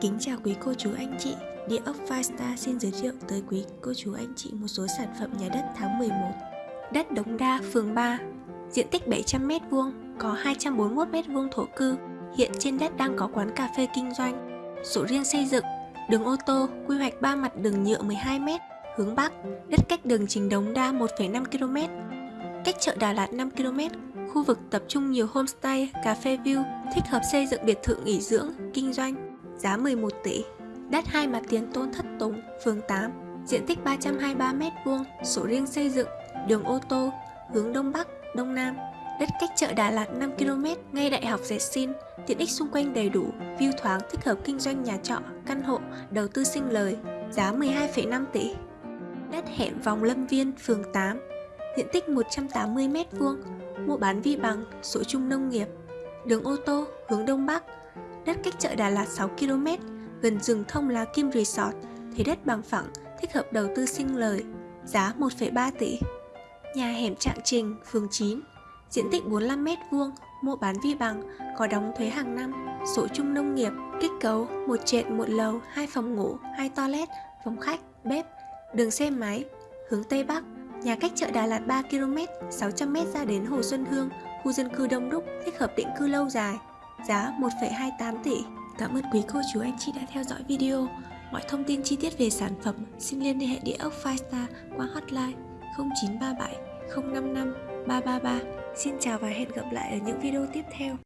Kính chào quý cô chú anh chị. Địa ốc Five Star xin giới thiệu tới quý cô chú anh chị một số sản phẩm nhà đất tháng 11 Đất Đống Đa, phường 3 Diện tích 700m2, có 241m2 thổ cư. Hiện trên đất đang có quán cà phê kinh doanh. Sổ riêng xây dựng Đường ô tô, quy hoạch 3 mặt đường nhựa 12m Hướng Bắc, đất cách đường Trình Đống Đa 1,5km Cách chợ Đà Lạt 5km Khu vực tập trung nhiều homestay, cà phê view, thích hợp xây dựng biệt thự nghỉ dưỡng, kinh doanh giá 11 tỷ. Đất hai mặt tiền Tôn Thất Tùng, phường 8, diện tích 323m2, sổ riêng xây dựng, đường ô tô, hướng Đông Bắc, Đông Nam. Đất cách chợ Đà Lạt 5km, ngay đại học Dệt Xin, tiện ích xung quanh đầy đủ, view thoáng thích hợp kinh doanh nhà trọ, căn hộ, đầu tư sinh lời, giá 12,5 tỷ. Đất hẻm vòng Lâm Viên, phường 8, diện tích 180m2, mua bán vi bằng, sổ chung nông nghiệp, đường ô tô, hướng Đông Bắc, đất cách chợ Đà Lạt 6 km, gần rừng thông lá Kim Resort, thế đất bằng phẳng, thích hợp đầu tư sinh lời, giá 1,3 tỷ. Nhà hẻm Trạng Trình, phường 9, diện tích 45m2, mua bán vi bằng, có đóng thuế hàng năm, sổ chung nông nghiệp, kích cấu, một trệt, một lầu, hai phòng ngủ, hai toilet, phòng khách, bếp, đường xe máy, hướng Tây Bắc, nhà cách chợ Đà Lạt 3 km, 600m ra đến Hồ Xuân Hương, khu dân cư đông đúc, thích hợp định cư lâu dài, giá 1,28 tỷ. Cảm ơn quý cô chú anh chị đã theo dõi video. Mọi thông tin chi tiết về sản phẩm xin liên hệ địa ốc Firestar qua hotline 0937 055 333. Xin chào và hẹn gặp lại ở những video tiếp theo.